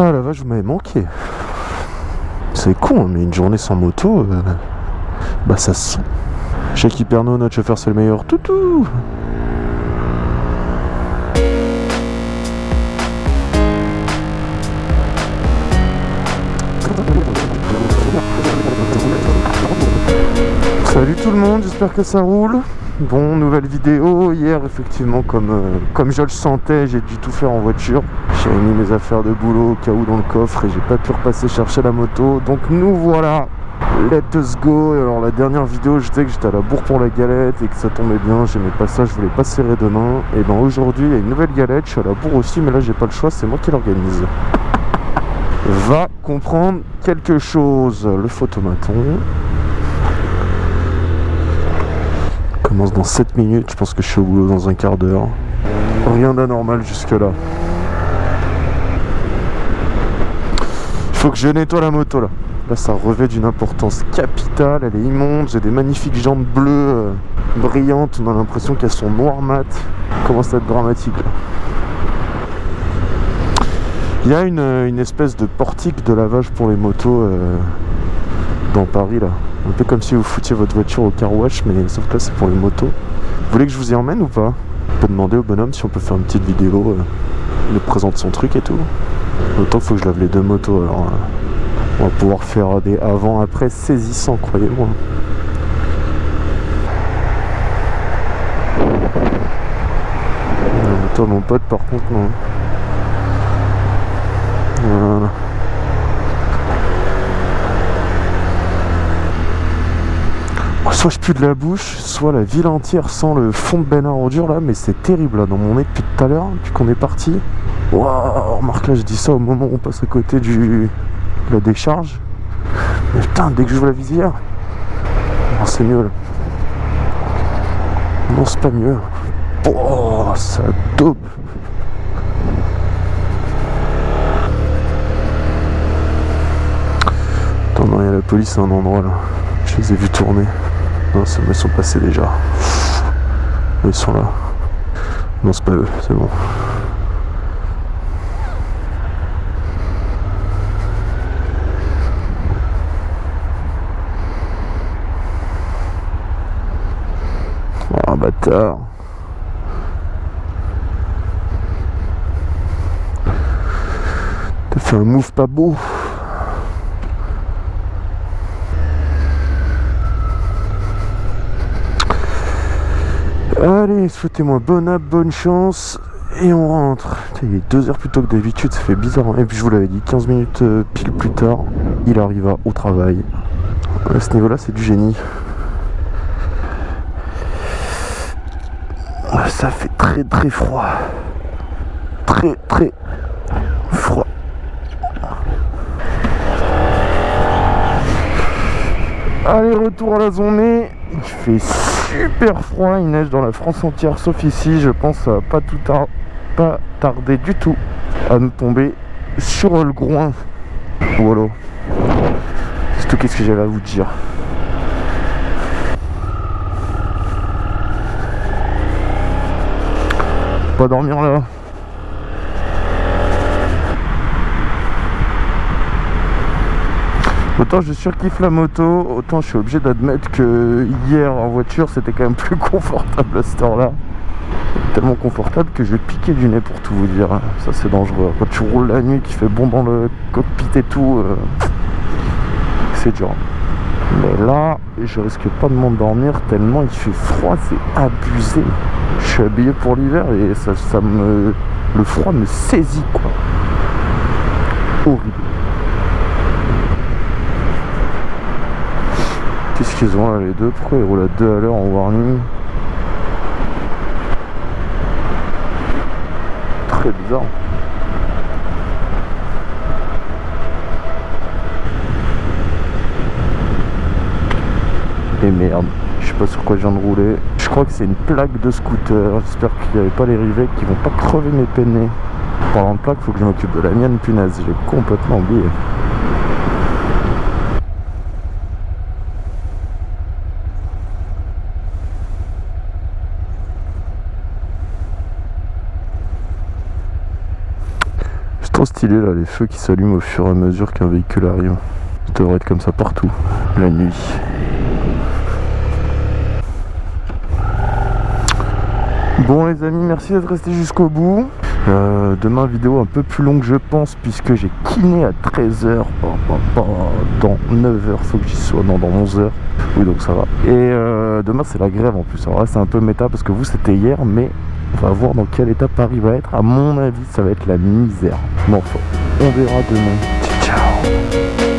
Ah la vache, vous m'avez manqué. C'est con, mais une journée sans moto, euh, bah ça se sent. Jackie Pernaud, notre chauffeur, c'est le meilleur. Toutou Salut tout le monde, j'espère que ça roule. Bon, nouvelle vidéo. Hier, effectivement, comme, euh, comme je le sentais, j'ai dû tout faire en voiture. J'ai mis mes affaires de boulot au cas où dans le coffre et j'ai pas pu repasser chercher la moto. Donc nous voilà Let us go Alors la dernière vidéo je disais que j'étais à la bourre pour la galette et que ça tombait bien, j'aimais pas ça, je voulais pas serrer demain. Et ben aujourd'hui il y a une nouvelle galette, je suis à la bourre aussi mais là j'ai pas le choix, c'est moi qui l'organise. Va comprendre quelque chose, le photomaton. Commence dans 7 minutes, je pense que je suis au boulot dans un quart d'heure. Rien d'anormal jusque là. Il faut que je nettoie la moto là. Là, ça revêt d'une importance capitale. Elle est immonde. J'ai des magnifiques jantes bleues euh, brillantes. On a l'impression qu'elles sont noires mat. Commence à être dramatique. Là. Il y a une, euh, une, espèce de portique de lavage pour les motos euh, dans Paris là. Un peu comme si vous foutiez votre voiture au car wash, mais sauf que là c'est pour les motos. Vous voulez que je vous y emmène ou pas? On peut demander au bonhomme si on peut faire une petite vidéo. Euh, il nous présente son truc et tout. Autant faut que je lave les deux motos alors. On va pouvoir faire des avant-après saisissants, croyez-moi. Toi, mon pote, par contre, non. Voilà. Soit je pue de la bouche, soit la ville entière sent le fond de Ben à ordure là, mais c'est terrible là dans mon nez depuis tout à l'heure, depuis qu'on est parti. Waouh, remarque là, je dis ça au moment où on passe à côté du, la décharge. Mais putain, dès que j'ouvre la visière, non, c'est mieux là. Non, c'est pas mieux. Oh, ça dope. Attends, non, il y a la police à un endroit là. Je les ai vus tourner. Non, ça me sont passés déjà. Ils sont là. Non, c'est pas eux, c'est bon. bâtard. T'as fait un move pas beau. Allez, souhaitez-moi bonne app, bonne chance. Et on rentre. Il est deux heures plus tôt que d'habitude, ça fait bizarre. Hein. Et puis je vous l'avais dit, 15 minutes euh, pile plus tard, il arriva au travail. À ce niveau-là, c'est du génie. ça fait très très froid. Très très froid. Allez, retour à la zone. Il fait super froid. Il neige dans la France entière, sauf ici. Je pense va pas tout pas tarder du tout à nous tomber sur le groin. Voilà. C'est tout qu'est-ce que j'avais à vous dire. pas dormir là. Autant je surkiffe la moto, autant je suis obligé d'admettre que hier en voiture c'était quand même plus confortable à cette heure-là. Tellement confortable que je vais piquer du nez pour tout vous dire. Ça c'est dangereux. Quand tu roules la nuit, qui fait bon dans le cockpit et tout, euh, c'est dur. Mais là, je risque pas de m'endormir tellement il fait froid, c'est abusé je suis habillé pour l'hiver et ça, ça me le froid me saisit quoi horrible ont là les deux pourquoi ils roulent à deux à l'heure en warning très bizarre et merde je sais pas sur quoi je viens de rouler je crois que c'est une plaque de scooter. J'espère qu'il n'y avait pas les rivets qui vont pas crever mes peinés. Parlant de plaque, faut que je m'occupe de la mienne, punaise. J'ai complètement oublié. Stylé là, les feux qui s'allument au fur et à mesure qu'un véhicule arrive. Ça devrait être comme ça partout, la nuit. Bon les amis, merci d'être restés jusqu'au bout. Euh, demain vidéo un peu plus longue je pense puisque j'ai kiné à 13h dans 9h faut que j'y sois non dans 11h oui donc ça va et euh, demain c'est la grève en plus alors là c'est un peu méta parce que vous c'était hier mais on va voir dans quel état Paris va être. À mon avis ça va être la misère. Enfin on verra demain. Ciao